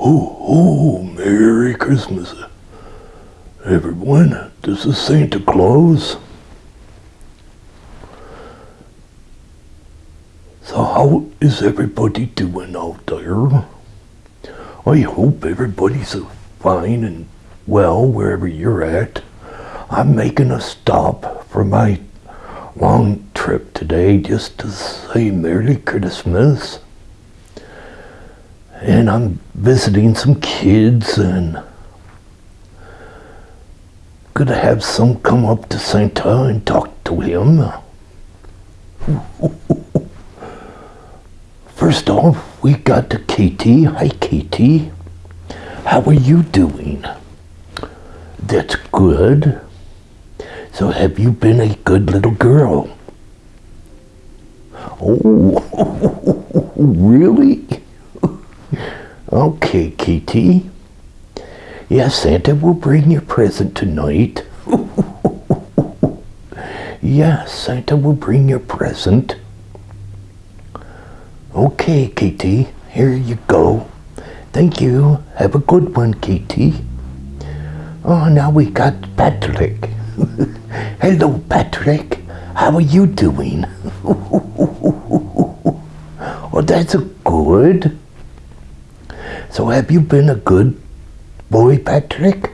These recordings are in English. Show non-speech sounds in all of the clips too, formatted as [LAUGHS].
Oh, oh, Merry Christmas, everyone. This is Santa Claus. So how is everybody doing out there? I hope everybody's fine and well wherever you're at. I'm making a stop for my long trip today just to say Merry Christmas. And I'm visiting some kids and gonna have some come up to Santa and talk to him. First off, we got to Katie. Hi, Katie. How are you doing? That's good. So have you been a good little girl? Oh, [LAUGHS] really? Okay, Kitty. Yes, Santa will bring your present tonight. [LAUGHS] yes, Santa will bring your present. Okay, Kitty. here you go. Thank you. Have a good one, Kitty. Oh, now we got Patrick. [LAUGHS] Hello, Patrick. How are you doing? [LAUGHS] oh, that's good. So have you been a good boy, Patrick?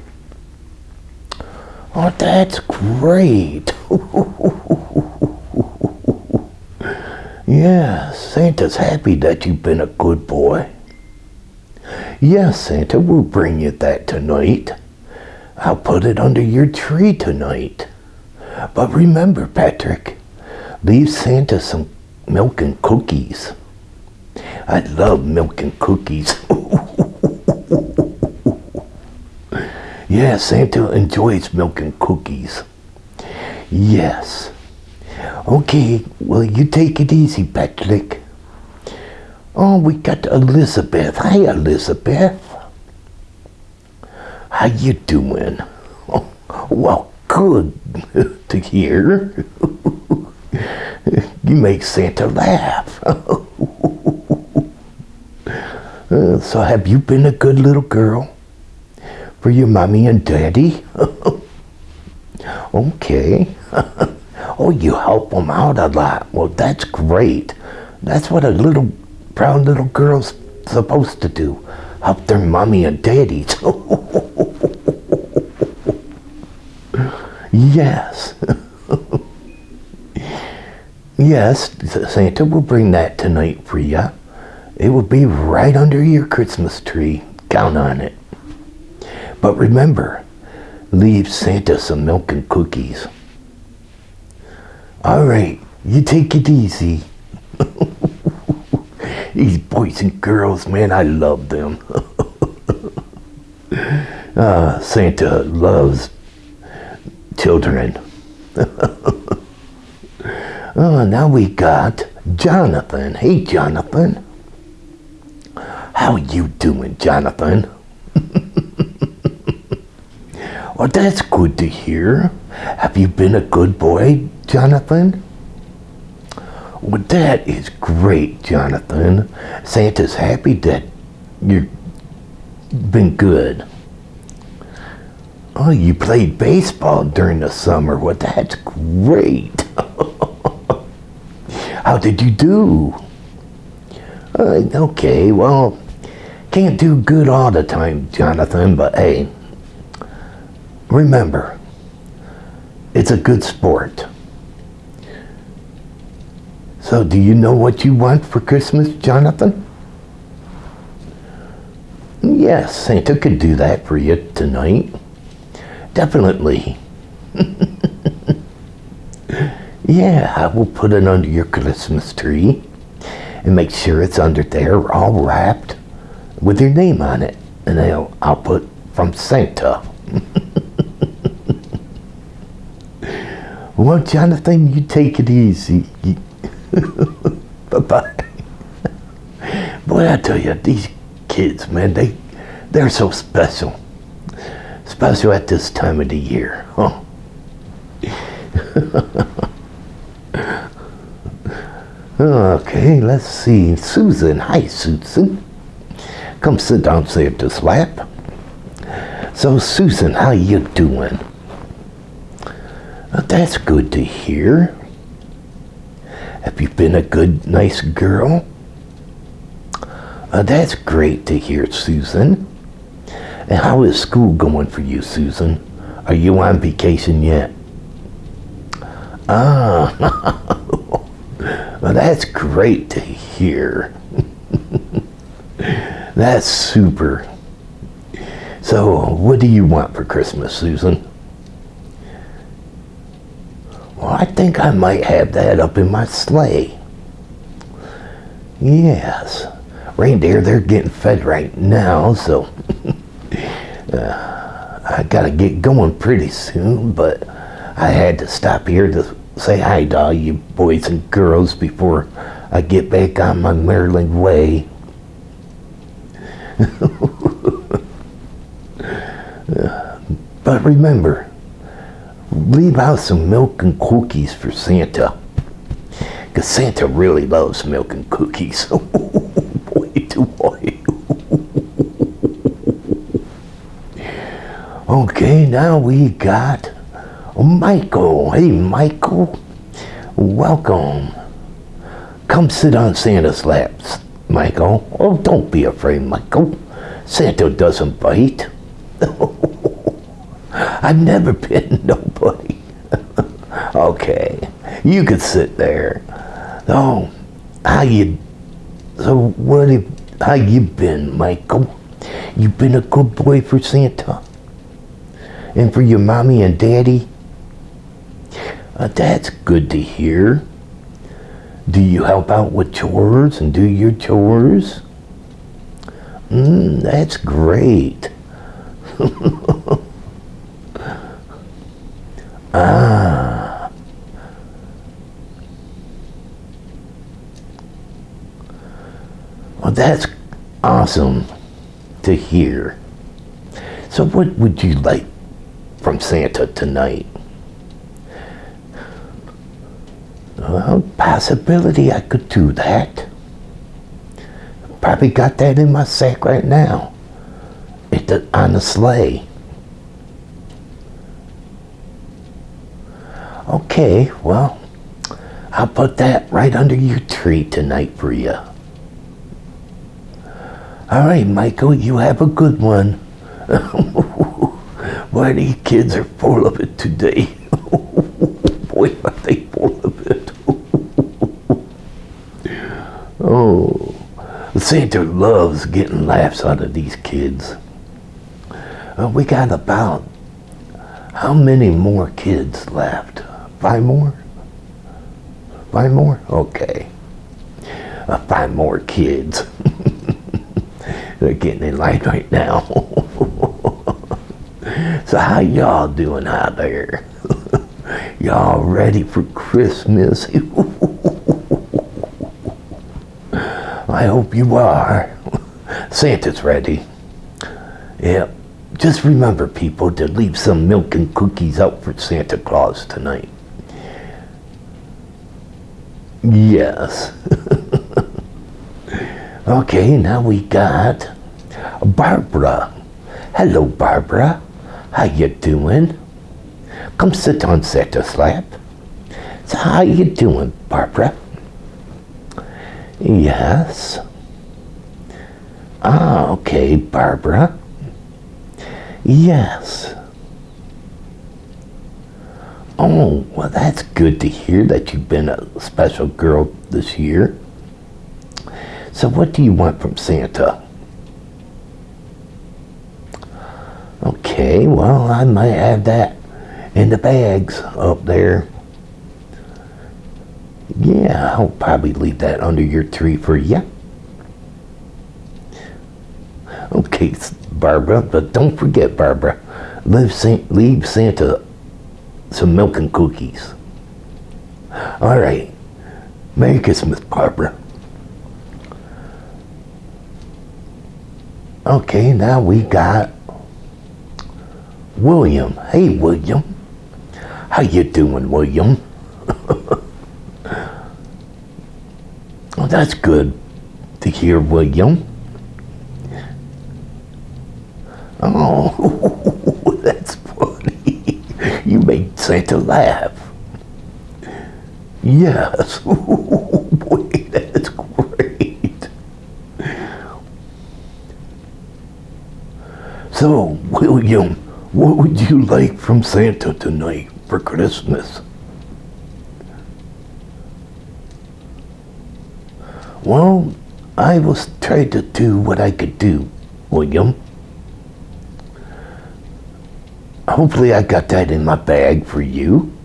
Oh, that's great. [LAUGHS] yeah, Santa's happy that you've been a good boy. Yes, Santa will bring you that tonight. I'll put it under your tree tonight. But remember, Patrick, leave Santa some milk and cookies. I love milk and cookies. [LAUGHS] yeah, Santa enjoys milk and cookies. Yes. Okay, well, you take it easy, Patrick. Oh, we got Elizabeth. Hi, Elizabeth. How you doing? Oh, [LAUGHS] well, good [LAUGHS] to hear. [LAUGHS] you make Santa laugh. Uh, so have you been a good little girl for your mommy and daddy? [LAUGHS] okay. [LAUGHS] oh, you help them out a lot. Well, that's great. That's what a little brown little girl's supposed to do. Help their mommy and daddy. [LAUGHS] yes. yes, Santa will bring that tonight for you. It will be right under your Christmas tree. Count on it. But remember, leave Santa some milk and cookies. All right, you take it easy. [LAUGHS] These boys and girls, man, I love them. uh, [LAUGHS] Santa loves children. oh, [LAUGHS] now we got Jonathan. Hey, Jonathan. How you doing, Jonathan? Well, that's good to hear. Have you been a good boy, Jonathan? Well, that is great, Jonathan. Santa's happy that you've been good. Oh, you played baseball during the summer. Well, that's great. [LAUGHS] How did you do? Uh, okay, well, can't do good all the time, Jonathan, but hey, remember, it's a good sport. So do you know what you want for Christmas, Jonathan? Yes, Santa could do that for you tonight. Definitely. [LAUGHS] yeah, I will put it under your Christmas tree and make sure it's under there all wrapped with your name on it. And I'll, I'll put from Santa. [LAUGHS] well, Jonathan, you take it easy. [LAUGHS] Bye-bye. Boy, I tell you, these kids, man, they, they're so special. Special at this time of the year, huh? [LAUGHS] okay, let's see. Susan. Hi, Susan. Come sit down, Santa's lap. So, Susan, how you doing? That's good to hear. Have you been a good, nice girl? Uh, that's great to hear, Susan. And how is school going for you, Susan? Are you on vacation yet? Ah, [LAUGHS] well, that's great to hear. [LAUGHS] that's super. So, what do you want for Christmas, Susan? Well, I think I might have that up in my sleigh. Yes. Reindeer, they're getting fed right now, so [LAUGHS] uh, I gotta get going pretty soon, but I had to stop here to say hi to all you boys and girls before I get back on my Maryland way. [LAUGHS] but remember, leave out some milk and cookies for Santa. Because Santa really loves milk and cookies. [LAUGHS] Oh, boy, to boy. okay, now we got Michael. Hey, Michael. Welcome. Come sit on Santa's laps, Michael. Oh, don't be afraid, Michael. Santa doesn't bite. [LAUGHS] I've never [LAUGHS] bitten nobody. [LAUGHS] okay, you could sit there. Oh, how you? So what? Have, how you been, Michael? You've been a good boy for Santa, and for your mommy and daddy. Uh, that's good to hear. Do you help out with chores and do your chores? Mmm, that's great. [LAUGHS] that's awesome to hear. So what would you like from Santa tonight? Well, possibility I could do that. Probably got that in my sack right now. It on the sleigh. Okay, well, I'll put that right under your tree tonight for you. All right, Michael, you have a good one. [LAUGHS] Why these kids are full of it today. [LAUGHS] Boy, are they full of it. [LAUGHS] oh, Santa loves getting laughs out of these kids. Uh, we got about, how many more kids left? Five more? Five more? Okay. Uh, five more kids. They're getting in line right now. [LAUGHS] so how y'all doing out there? [LAUGHS] y'all ready for Christmas? [LAUGHS] I hope you are. Santa's ready. Yep. Just remember, people, to leave some milk and cookies out for Santa Claus tonight. Yes. Okay, now we got Barbara. Hello, Barbara. How you doing? Come sit on Santa's lap. So how you doing, Barbara? Yes. Ah, okay, Barbara. Yes. Oh, well, that's good to hear that you've been a special girl this year. So what do you want from Santa? Okay, well, I might have that in the bags up there. Yeah, I'll probably leave that under your tree for you. Okay, Barbara, but don't forget, Barbara, leave, leave Santa some milk and cookies. All right. Merry Christmas, Barbara. Okay, now we got William. Hey, William. How you doing, William? [LAUGHS] oh, that's good to hear, William. Oh, [LAUGHS] that's funny. You made Santa laugh. Yes. [LAUGHS] Oh, Boy, that's great. So, William, what would you like from Santa tonight for Christmas? Well, I was trying to do what I could do, William. Hopefully I got that in my bag for you.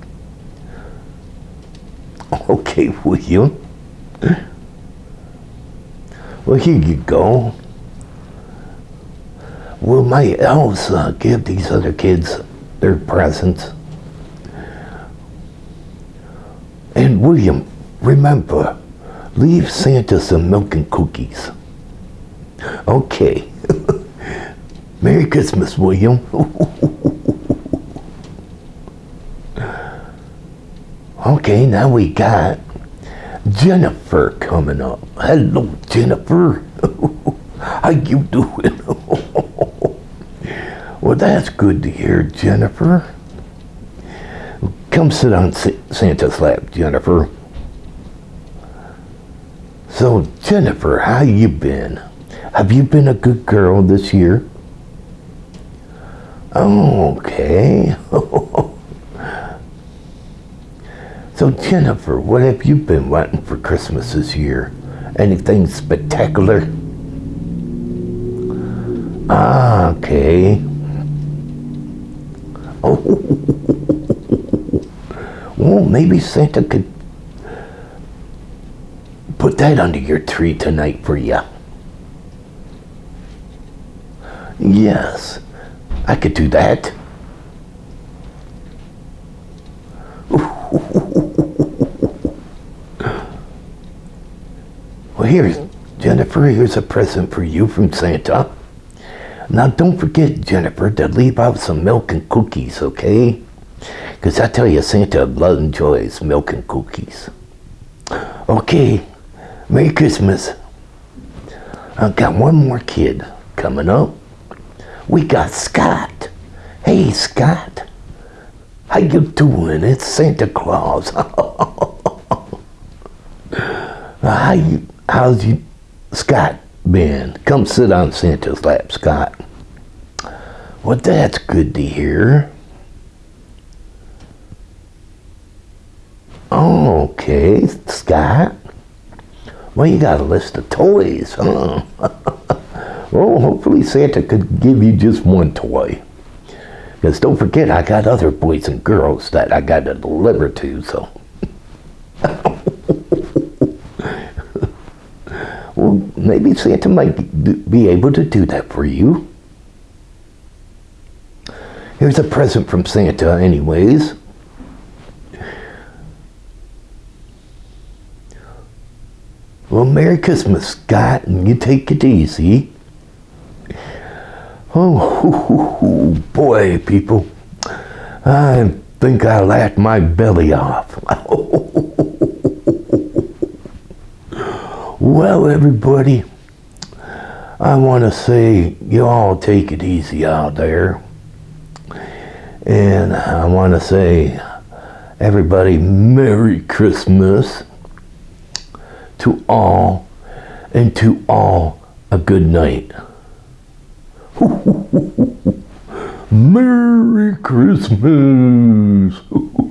[LAUGHS] Okay, William. Well, here you go. Will my elves uh, give these other kids their presents? And William, remember, leave Santa some milk and cookies. Okay. [LAUGHS] Merry Christmas, William. [LAUGHS] okay, now we got Jennifer coming up. Hello, Jennifer. [LAUGHS] How you doing? Well, that's good to hear, Jennifer. Come sit on Santa's lap, Jennifer. So, Jennifer, how you been? Have you been a good girl this year? Oh, Okay. [LAUGHS] so, Jennifer, what have you been wanting for Christmas this year? Anything spectacular? Ah, okay. Oh. [LAUGHS] Well, maybe Santa could put that under your tree tonight for you. Yes, I could do that. [LAUGHS] Well, here's, Jennifer, here's a present for you from Santa. Now, don't forget, Jennifer, to leave out some milk and cookies, okay? Because I tell you, Santa loves enjoys milk and cookies. Okay, Merry Christmas. I've got one more kid coming up. We got Scott. Hey, Scott. How you doing? It's Santa Claus. [LAUGHS] How you, how's you, Scott been? Come sit on Santa's lap, Scott. Well, that's good to hear. Okay, Scott. Well, you got a list of toys, huh? [LAUGHS] well, hopefully Santa could give you just one toy. Because don't forget, I got other boys and girls that I got to deliver to, so. [LAUGHS] well, maybe Santa might be able to do that for you. Here's a present from Santa, anyways. Well, Merry Christmas, Scott, and you take it easy. Oh, boy, people. I think I laughed my belly off. [LAUGHS] well, everybody, I want to say you all take it easy out there. And I want to say, everybody, Merry Christmas to all, and to all a good night. [LAUGHS] Merry Christmas! [LAUGHS]